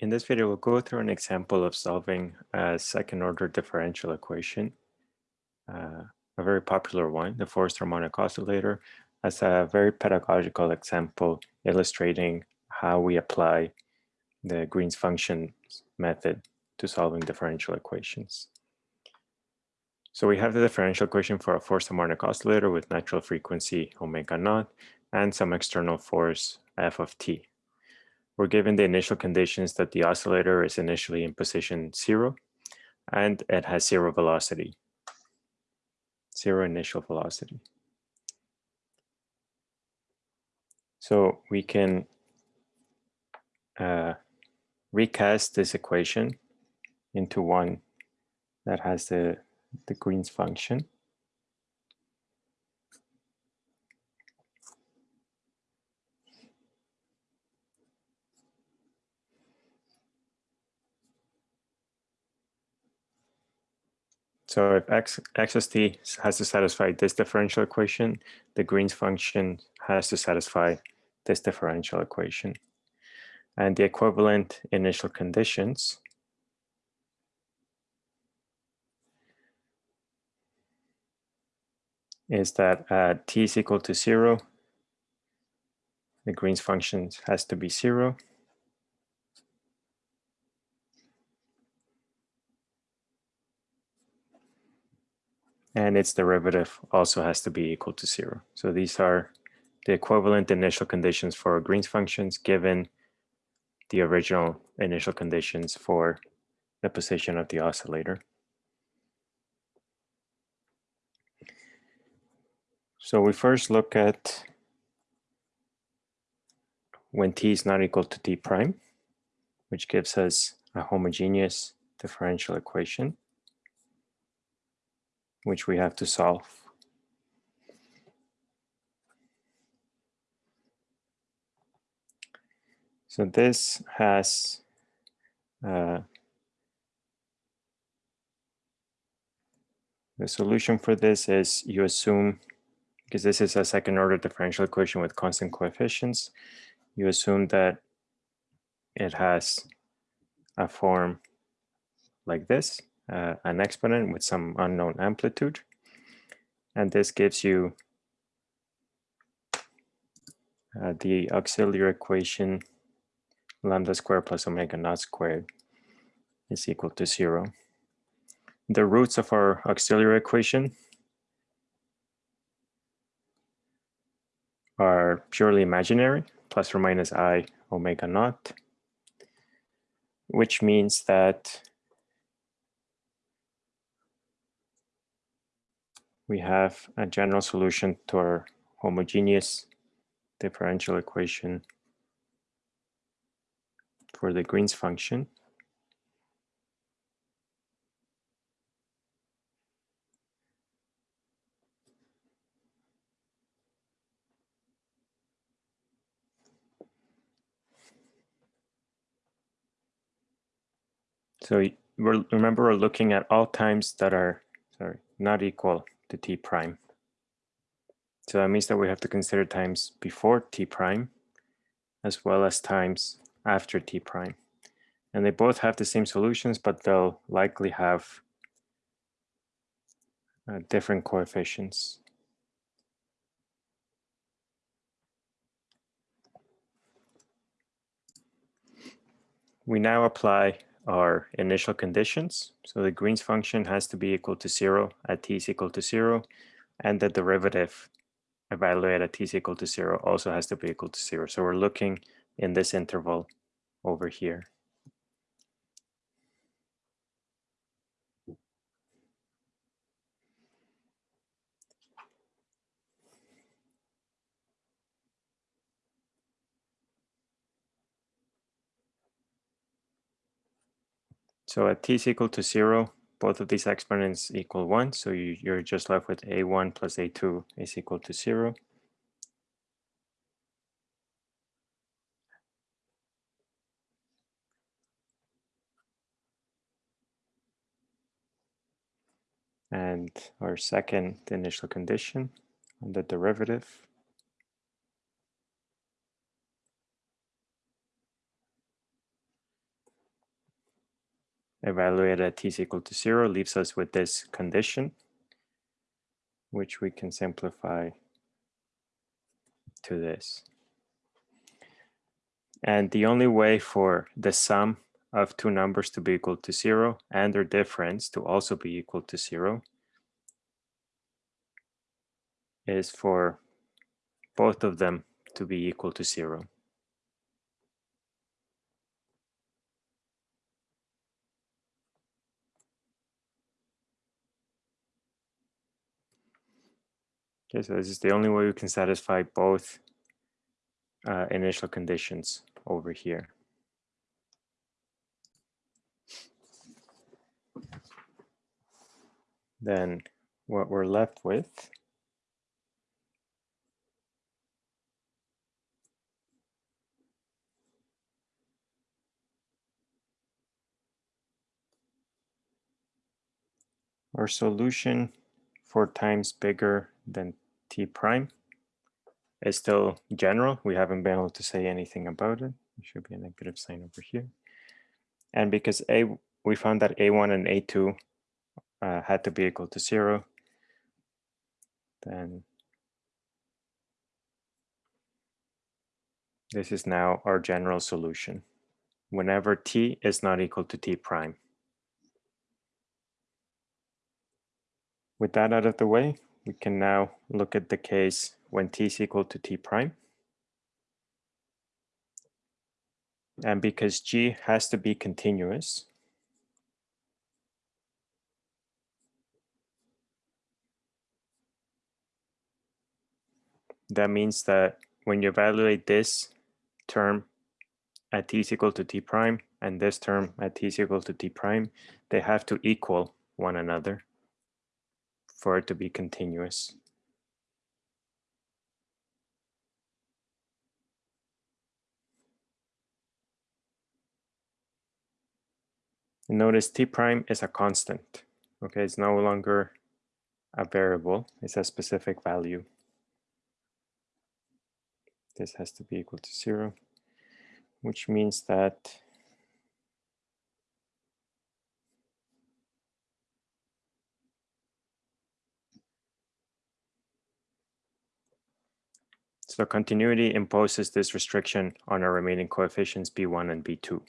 In this video, we'll go through an example of solving a second order differential equation, uh, a very popular one, the forced harmonic oscillator, as a very pedagogical example illustrating how we apply the Green's function method to solving differential equations. So we have the differential equation for a forced harmonic oscillator with natural frequency omega naught and some external force f of t. We're given the initial conditions that the oscillator is initially in position zero and it has zero velocity, zero initial velocity. So we can uh, recast this equation into one that has the, the Green's function. So if x, x of t has to satisfy this differential equation, the Green's function has to satisfy this differential equation. And the equivalent initial conditions is that at t is equal to zero, the Green's function has to be zero. And its derivative also has to be equal to zero. So these are the equivalent initial conditions for Green's functions given the original initial conditions for the position of the oscillator. So we first look at when t is not equal to t prime, which gives us a homogeneous differential equation which we have to solve. So this has uh, the solution for this is you assume, because this is a second order differential equation with constant coefficients, you assume that it has a form like this uh, an exponent with some unknown amplitude. And this gives you uh, the auxiliary equation lambda squared plus omega naught squared is equal to zero. The roots of our auxiliary equation are purely imaginary, plus or minus i omega naught, which means that we have a general solution to our homogeneous differential equation for the Green's function. So remember we're looking at all times that are sorry not equal to t prime. So that means that we have to consider times before t prime as well as times after t prime. And they both have the same solutions, but they'll likely have uh, different coefficients. We now apply our initial conditions. So the Green's function has to be equal to zero at t is equal to zero, and the derivative evaluated at t is equal to zero also has to be equal to zero. So we're looking in this interval over here. So at t is equal to zero, both of these exponents equal one. So you, you're just left with a1 plus a2 is equal to zero. And our second initial condition on the derivative evaluated at t is equal to zero leaves us with this condition, which we can simplify to this. And the only way for the sum of two numbers to be equal to zero and their difference to also be equal to zero is for both of them to be equal to zero. Okay, so this is the only way we can satisfy both uh, initial conditions over here. Then what we're left with our solution for times bigger than t prime is still general. We haven't been able to say anything about it. There should be a negative sign over here. And because a we found that a1 and a2 uh, had to be equal to zero, then this is now our general solution whenever t is not equal to t prime. With that out of the way, we can now look at the case when t is equal to t prime. And because g has to be continuous, that means that when you evaluate this term at t is equal to t prime and this term at t is equal to t prime, they have to equal one another for it to be continuous. Notice t prime is a constant. Okay, it's no longer a variable, it's a specific value. This has to be equal to zero, which means that So continuity imposes this restriction on our remaining coefficients B1 and B2.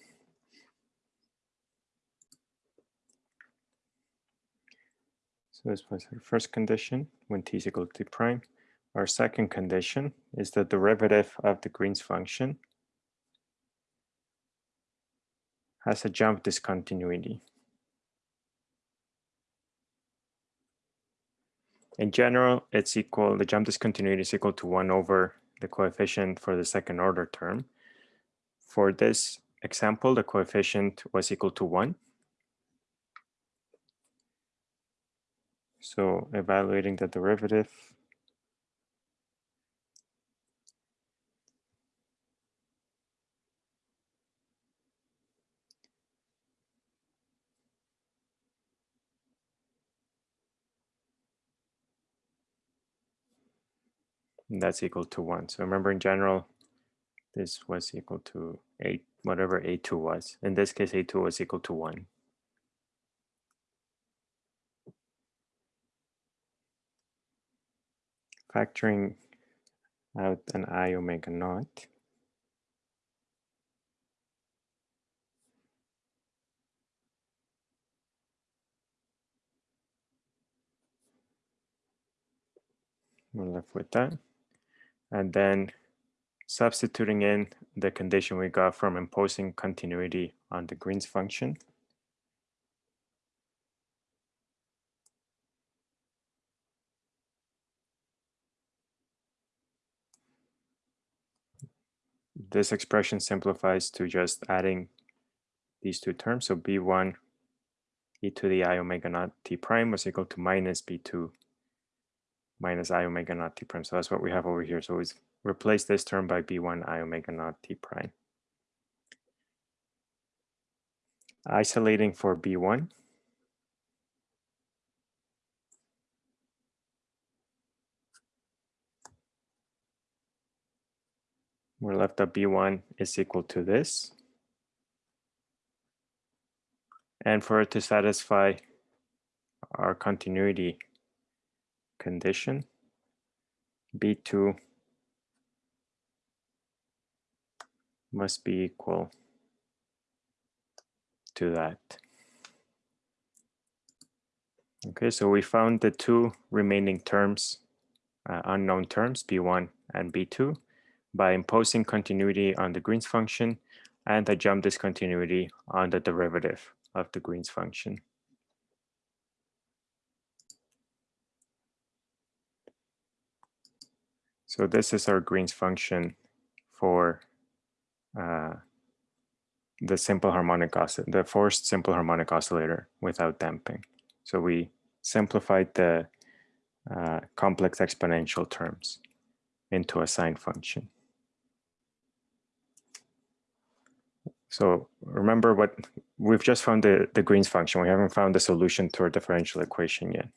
So this was our first condition when t is equal to t prime. Our second condition is the derivative of the Green's function has a jump discontinuity. In general, it's equal, the jump discontinuity is equal to one over the coefficient for the second order term. For this example, the coefficient was equal to one. So evaluating the derivative, that's equal to one. So remember in general, this was equal to eight, whatever A2 was. In this case, A2 was equal to one. Factoring out an I omega naught. We're left with that and then substituting in the condition we got from imposing continuity on the Green's function. This expression simplifies to just adding these two terms. So b1 e to the i omega naught t prime was equal to minus b2 minus i omega naught t prime. So that's what we have over here. So we replace this term by b1 i omega naught t prime. Isolating for b1. We're left that b1 is equal to this. And for it to satisfy our continuity condition, B2 must be equal to that. Okay, so we found the two remaining terms, uh, unknown terms, B1 and B2, by imposing continuity on the Green's function and the jump discontinuity on the derivative of the Green's function. So this is our Green's function for uh, the simple harmonic oscillator, the forced simple harmonic oscillator without damping. So we simplified the uh, complex exponential terms into a sine function. So remember what we've just found the, the Green's function. We haven't found the solution to our differential equation yet.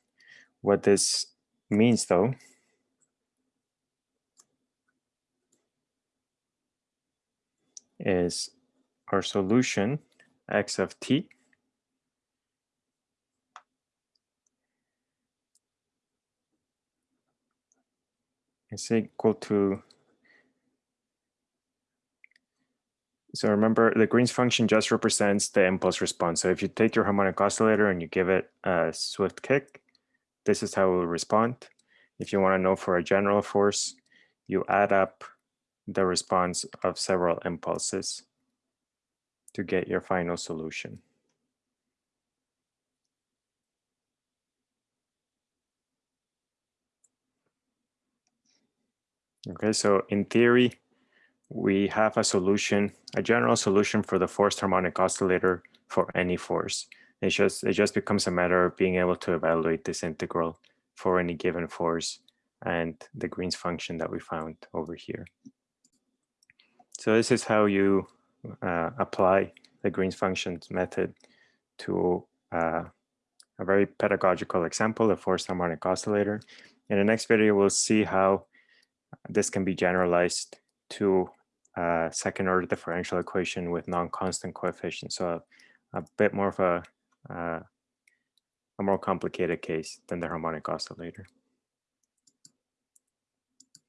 What this means though is our solution x of t is equal to so remember the Green's function just represents the impulse response. So if you take your harmonic oscillator and you give it a swift kick, this is how it will respond. If you want to know for a general force, you add up the response of several impulses to get your final solution. Okay, so in theory, we have a solution, a general solution for the forced harmonic oscillator for any force. It just, it just becomes a matter of being able to evaluate this integral for any given force and the Green's function that we found over here. So this is how you uh, apply the Green's functions method to uh, a very pedagogical example, a forced harmonic oscillator. In the next video, we'll see how this can be generalized to a second order differential equation with non-constant coefficients. So a, a, bit more of a, uh, a more complicated case than the harmonic oscillator.